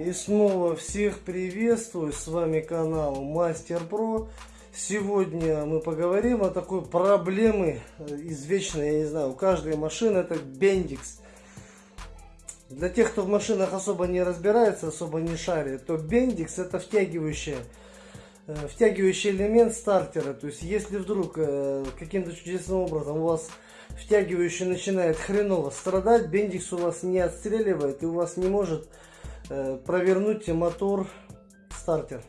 И снова всех приветствую, с вами канал Мастер Про. Сегодня мы поговорим о такой проблеме извечной, я не знаю, у каждой машины это бендикс. Для тех, кто в машинах особо не разбирается, особо не шарит, то бендикс это втягивающая э, втягивающий элемент стартера. То есть, если вдруг э, каким-то чудесным образом у вас втягивающий начинает хреново страдать, бендикс у вас не отстреливает и у вас не может э, провернуть мотор стартер.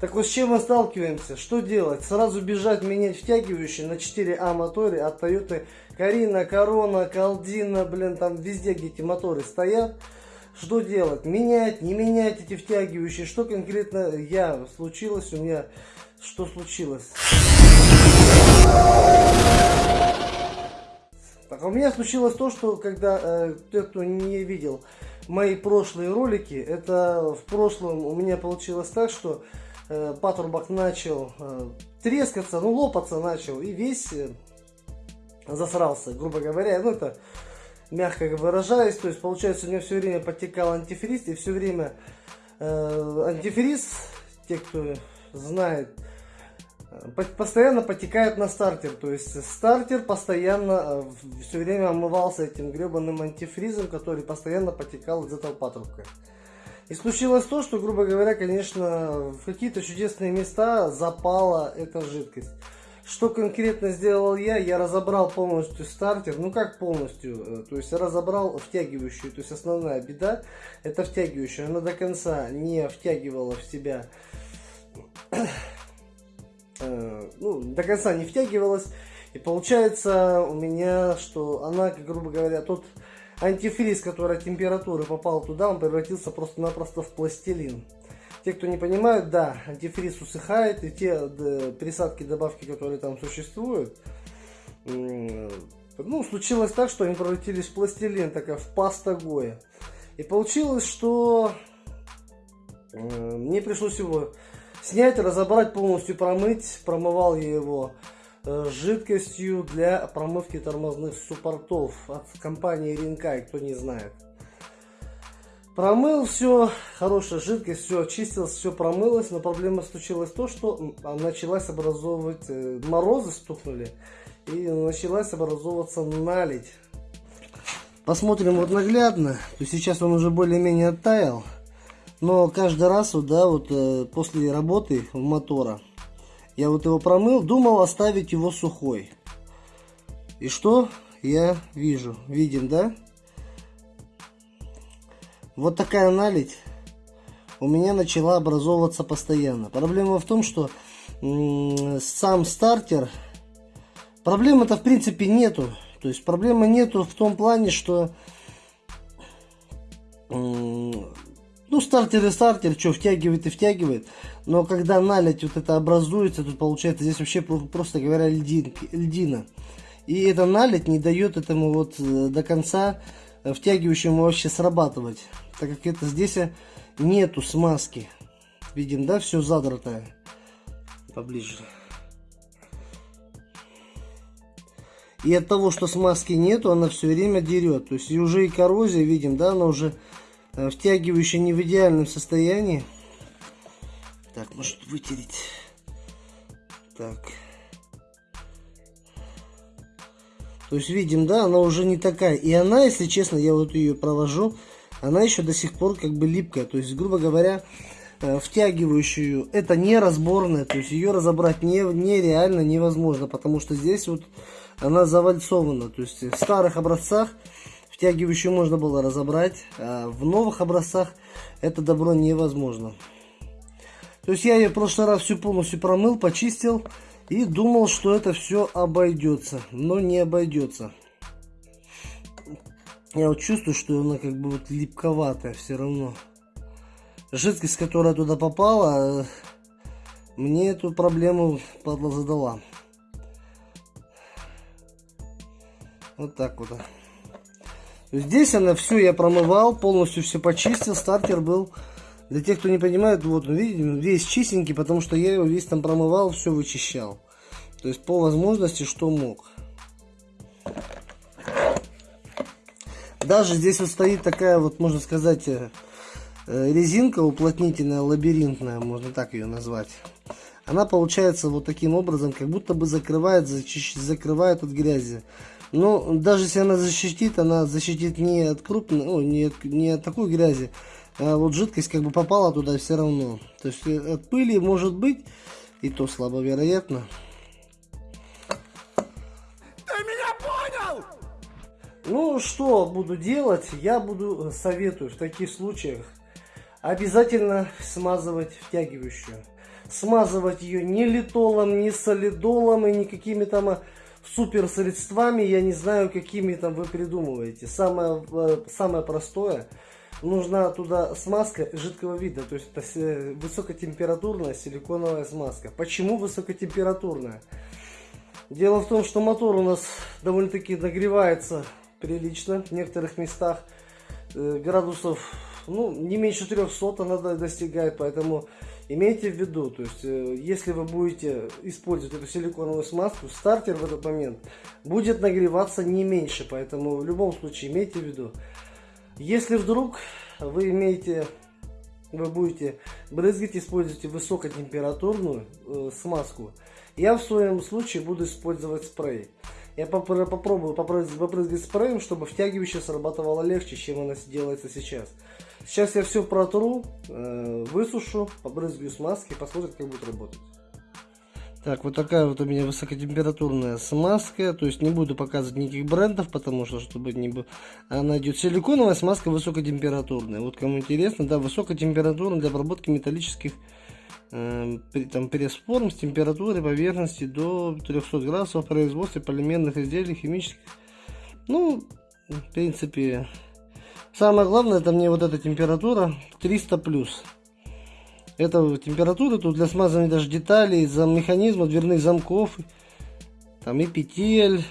Так вот с чем мы сталкиваемся? Что делать? Сразу бежать менять втягивающий на 4А моторе от Toyota Карина, Корона, Калдина, блин, там везде где эти моторы стоят. Что делать? Менять, не менять эти втягивающие? Что конкретно я случилось у меня? Что случилось? Так, у меня случилось то, что когда э, кто не видел мои прошлые ролики, это в прошлом у меня получилось так, что э, патрубок начал э, трескаться, ну лопаться начал и весь э, засрался, грубо говоря, ну это мягко выражаясь, то есть получается у меня все время подтекал антифриз и все время э, антифриз, те кто знает, постоянно потекает на стартер. То есть стартер постоянно э, все время омывался этим гребаным антифризом, который постоянно потекал из этого патрубка. И случилось то, что, грубо говоря, конечно, в какие-то чудесные места запала эта жидкость. Что конкретно сделал я? Я разобрал полностью стартер. Ну как полностью? Э, то есть разобрал втягивающую. То есть основная беда это втягивающая. Она до конца не втягивала в себя Э, ну, до конца не втягивалась. И получается у меня, что она, грубо говоря, тот антифриз, который от температуры попал туда, он превратился просто-напросто в пластилин. Те, кто не понимают, да, антифриз усыхает, и те присадки, добавки, которые там существуют, ну, случилось так, что они превратились в пластилин, такая в паста Гоя. И получилось, что э, мне пришлось его снять, разобрать, полностью промыть. Промывал я его э, жидкостью для промывки тормозных суппортов от компании Ринкай, кто не знает. Промыл все, хорошая жидкость, все очистилось, все промылось, но проблема случилась то, что началась образовывать, э, морозы стукнули, и началась образовываться наледь. Посмотрим вот наглядно, то сейчас он уже более-менее оттаял. Но каждый раз, вот, да, вот э, после работы мотора, я вот его промыл, думал оставить его сухой. И что я вижу? Видим, да? Вот такая наледь у меня начала образовываться постоянно. Проблема в том, что сам стартер, проблемы-то в принципе нету. То есть проблемы нету в том плане, что ну, стартер и стартер, что, втягивает и втягивает. Но когда налить вот это образуется, тут получается здесь вообще, просто говоря, льдинки, льдина. И эта налить не дает этому вот э, до конца э, втягивающему вообще срабатывать. Так как это здесь нету смазки. Видим, да, все задратое. Поближе. И от того, что смазки нету, она все время дерет. То есть и уже и коррозия, видим, да, она уже Э, втягивающий не в идеальном состоянии. Так, может вытереть. Так. То есть видим, да, она уже не такая. И она, если честно, я вот ее провожу, она еще до сих пор как бы липкая. То есть, грубо говоря, э, втягивающую, это не разборная, то есть ее разобрать не, нереально невозможно, потому что здесь вот она завальцована. То есть в старых образцах Втягивающую можно было разобрать, а в новых образцах это добро невозможно. То есть я ее в прошлый раз всю полностью промыл, почистил и думал, что это все обойдется, но не обойдется. Я вот чувствую, что она как бы вот липковатая все равно. Жидкость, которая туда попала, мне эту проблему падла задала. Вот так вот. Здесь она все я промывал, полностью все почистил. Стартер был, для тех, кто не понимает, вот он, видите, весь чистенький, потому что я его весь там промывал, все вычищал. То есть по возможности, что мог. Даже здесь вот стоит такая вот, можно сказать, э, э, резинка уплотнительная, лабиринтная, можно так ее назвать. Она получается вот таким образом, как будто бы закрывает, закрывает от грязи. Но даже если она защитит, она защитит не от крупной, ну, не, от, не от такой грязи, а вот жидкость как бы попала туда все равно. То есть э, от пыли может быть, и то слабо вероятно. Ты меня понял? Ну, что буду делать? Я буду, э, советую в таких случаях обязательно смазывать втягивающую. Смазывать ее не литолом, не солидолом и никакими там а, супер средствами, я не знаю, какими там вы придумываете. Самое, э, самое простое, нужна туда смазка жидкого вида, то есть это высокотемпературная силиконовая смазка. Почему высокотемпературная? Дело в том, что мотор у нас довольно-таки нагревается прилично в некоторых местах. Э, градусов, ну, не меньше 300 она достигает, поэтому Имейте в виду, то есть, э, если вы будете использовать эту силиконовую смазку, стартер в этот момент будет нагреваться не меньше, поэтому в любом случае имейте в виду. Если вдруг вы имеете, вы будете брызгать, используйте высокотемпературную э, смазку, я в своем случае буду использовать спрей. Я попробую попрыгать спреем, чтобы втягивающее срабатывало легче, чем оно делается сейчас. Сейчас я все протру, э, высушу, побрызгаю смазки, посмотрим, как будет работать. Так, вот такая вот у меня высокотемпературная смазка. То есть не буду показывать никаких брендов, потому что, чтобы не было... Она идет силиконовая смазка высокотемпературная. Вот кому интересно, да, высокотемпературная для обработки металлических э, там, пресс-форм с температурой поверхности до 300 градусов в производстве полимерных изделий химических. Ну, в принципе, Самое главное, это мне вот эта температура 300 плюс. Это температура тут для смазывания даже деталей, за механизма дверных замков, там и петель,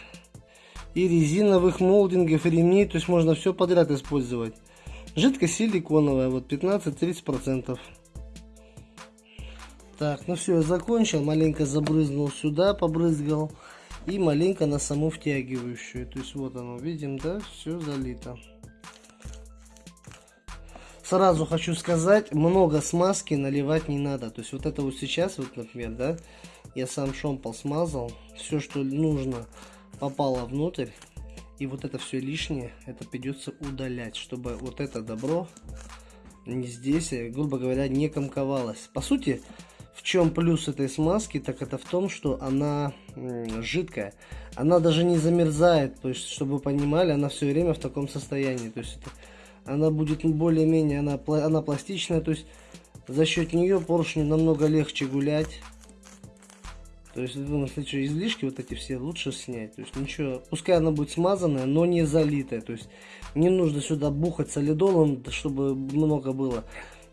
и резиновых молдингов, и ремней, то есть можно все подряд использовать. Жидкость силиконовая, вот 15-30%. Так, ну все, я закончил, маленько забрызнул сюда, побрызгал, и маленько на саму втягивающую. То есть вот оно, видим, да, все залито. Сразу хочу сказать, много смазки наливать не надо. То есть вот это вот сейчас, вот, например, да, я сам шомпол смазал. Все, что нужно, попало внутрь. И вот это все лишнее, это придется удалять, чтобы вот это добро не здесь, э, грубо говоря, не комковалось. По сути, в чем плюс этой смазки, так это в том, что она жидкая. Она даже не замерзает, то есть, чтобы вы понимали, она все время в таком состоянии. То есть, это она будет более-менее, она, она пластичная, то есть за счет нее поршню намного легче гулять. То есть, думаю, если что, излишки вот эти все лучше снять. То есть ничего, пускай она будет смазанная, но не залитая. То есть не нужно сюда бухать солидолом, чтобы много было.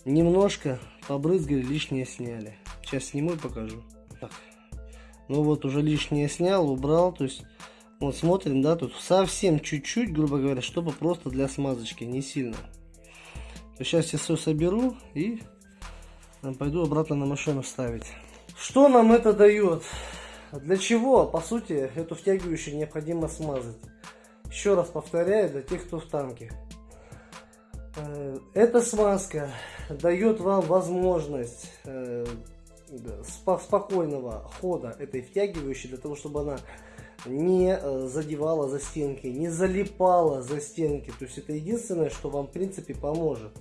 Немножко побрызгали, лишнее сняли. Сейчас сниму и покажу. Так. Ну вот уже лишнее снял, убрал. То есть вот смотрим, да, тут совсем чуть-чуть, грубо говоря, чтобы просто для смазочки, не сильно. То сейчас я все соберу и пойду обратно на машину ставить. Что нам это дает? Для чего, по сути, эту втягивающую необходимо смазать? Еще раз повторяю, для тех, кто в танке. Э, эта смазка дает вам возможность э, спокойного хода этой втягивающей, для того, чтобы она не э, задевала за стенки, не залипала за стенки. То есть это единственное, что вам в принципе поможет.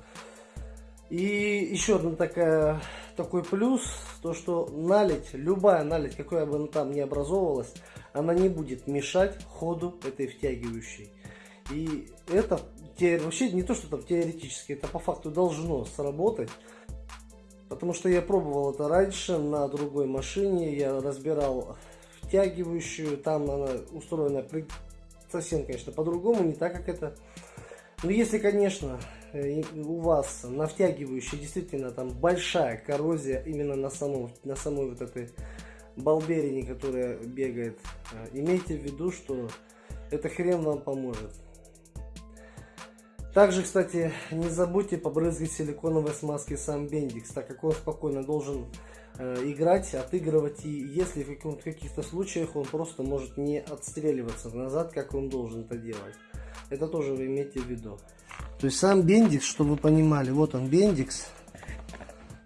И еще одна такая, такой плюс, то что налить, любая налить, какая бы она там ни образовывалась, она не будет мешать ходу этой втягивающей. И это вообще не то, что там теоретически, это по факту должно сработать. Потому что я пробовал это раньше на другой машине, я разбирал втягивающую, там она устроена совсем, конечно, по-другому, не так, как это. Но если, конечно, э, у вас на втягивающей действительно там большая коррозия именно на самом, на самой вот этой балберине, которая бегает, э, имейте в виду, что эта хрен вам поможет. Также, кстати, не забудьте побрызгать силиконовой смазкой сам бендикс, так как он спокойно должен играть, отыгрывать, и если в каких-то случаях он просто может не отстреливаться назад, как он должен это делать. Это тоже вы имейте в виду. То есть сам бендикс, чтобы вы понимали, вот он бендикс.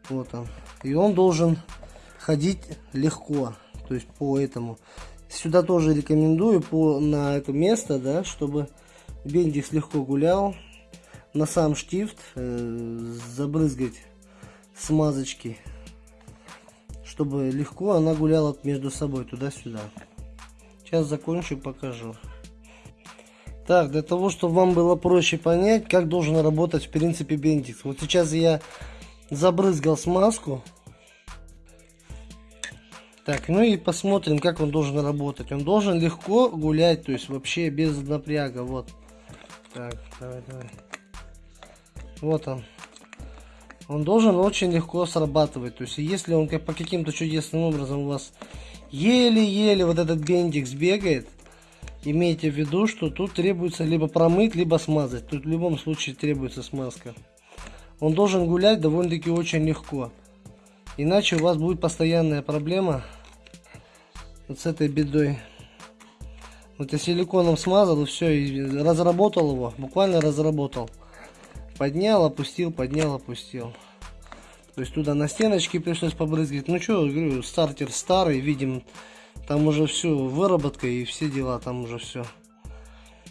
Вот он. И он должен ходить легко. То есть по этому. Сюда тоже рекомендую по, на это место, да, чтобы бендикс легко гулял. На сам штифт э, забрызгать смазочки, чтобы легко она гуляла между собой туда-сюда. Сейчас закончу, покажу. Так, для того, чтобы вам было проще понять, как должен работать в принципе бендикс. Вот сейчас я забрызгал смазку. Так, ну и посмотрим, как он должен работать. Он должен легко гулять, то есть вообще без напряга. Вот. Так, давай, давай. Вот он. Он должен очень легко срабатывать. То есть, если он по каким-то чудесным образом у вас еле-еле вот этот бендикс бегает, имейте в виду, что тут требуется либо промыть, либо смазать. Тут в любом случае требуется смазка. Он должен гулять довольно-таки очень легко. Иначе у вас будет постоянная проблема вот с этой бедой. Вот я силиконом смазал и все, и разработал его, буквально разработал. Поднял, опустил, поднял, опустил. То есть туда на стеночке пришлось побрызгать. Ну что, говорю, стартер старый, видим, там уже все, выработка и все дела, там уже все.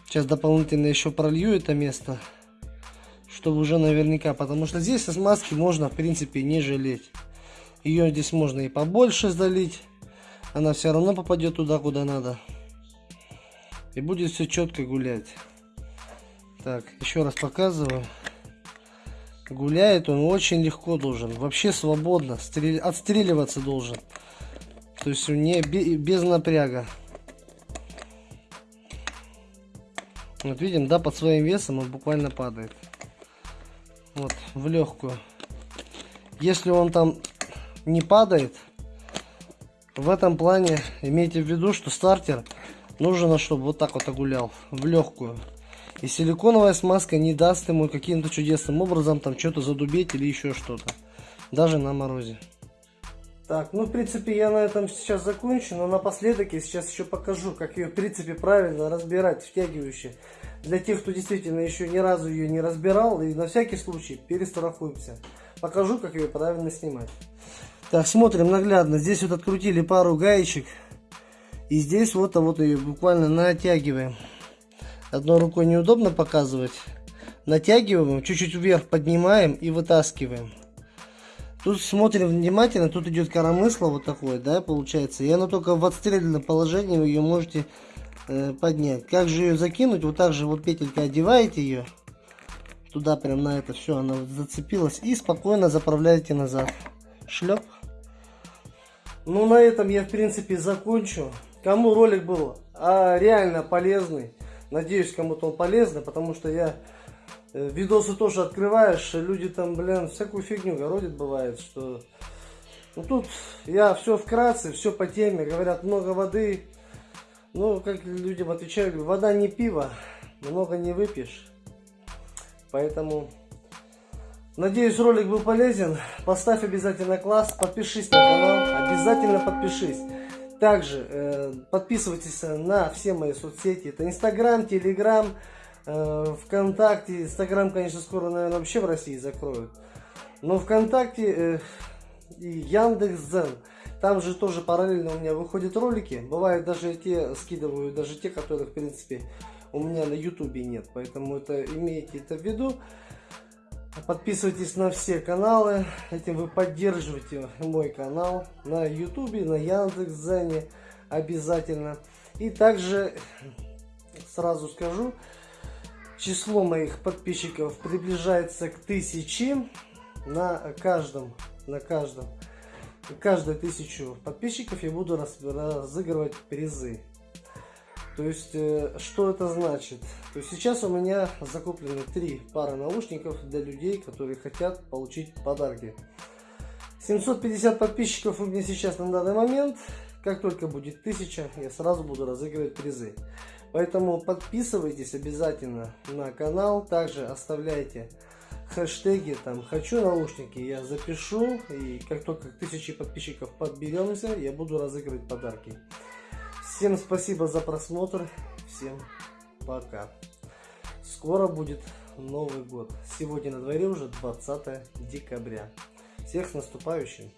Сейчас дополнительно еще пролью это место, чтобы уже наверняка, потому что здесь смазки можно, в принципе, не жалеть. Ее здесь можно и побольше залить она все равно попадет туда, куда надо. И будет все четко гулять. Так, еще раз показываю. Гуляет он очень легко должен. Вообще свободно. Стрель... Отстреливаться должен. То есть не без напряга. Вот видим, да, под своим весом он буквально падает. Вот, в легкую. Если он там не падает, в этом плане имейте в виду, что стартер нужно, чтобы вот так вот огулял, в легкую. И силиконовая смазка не даст ему каким-то чудесным образом там что-то задубеть или еще что-то. Даже на морозе. Так, ну в принципе я на этом сейчас закончу, но напоследок я сейчас еще покажу, как ее в принципе правильно разбирать, втягивающие. Для тех, кто действительно еще ни разу ее не разбирал, и на всякий случай перестрахуемся. Покажу, как ее правильно снимать. Так, смотрим наглядно. Здесь вот открутили пару гаечек. И здесь вот, а вот ее буквально натягиваем. Одной рукой неудобно показывать. Натягиваем, чуть-чуть вверх поднимаем и вытаскиваем. Тут смотрим внимательно, тут идет коромысло вот такое, да, получается. И оно только в отстрельном положении вы ее можете э, поднять. Как же ее закинуть? Вот так же вот петелька одеваете ее. Туда прям на это все, она зацепилась. И спокойно заправляете назад. Шлеп. Ну, на этом я, в принципе, закончу. Кому ролик был а, реально полезный, надеюсь, кому-то он полезный, потому что я э, видосы тоже открываешь, люди там, блин, всякую фигню городит бывает, что... Ну, тут я все вкратце, все по теме, говорят, много воды. Ну, как людям отвечаю, вода не пиво, много не выпьешь. Поэтому Надеюсь, ролик был полезен. Поставь обязательно класс, подпишись на канал, обязательно подпишись. Также э, подписывайтесь на все мои соцсети. Это Инстаграм, Телеграм, э, ВКонтакте. Инстаграм, конечно, скоро, наверное, вообще в России закроют. Но ВКонтакте э, и Яндекс.Зен. Там же тоже параллельно у меня выходят ролики. Бывает даже те скидываю, даже те, которых, в принципе, у меня на Ютубе нет. Поэтому это имейте это в виду. Подписывайтесь на все каналы, этим вы поддерживаете мой канал на ютубе, на Яндекс.Зене обязательно. И также сразу скажу, число моих подписчиков приближается к тысяче на каждом, на каждом. Каждую тысячу подписчиков я буду разыгрывать призы. То есть, э, что это значит? То есть, сейчас у меня закуплены три пары наушников для людей, которые хотят получить подарки. 750 подписчиков у меня сейчас на данный момент. Как только будет 1000, я сразу буду разыгрывать призы. Поэтому подписывайтесь обязательно на канал. Также оставляйте хэштеги, там, хочу наушники, я запишу. И как только 1000 подписчиков подберемся, я буду разыгрывать подарки. Всем спасибо за просмотр. Всем пока. Скоро будет Новый год. Сегодня на дворе уже 20 декабря. Всех с наступающим!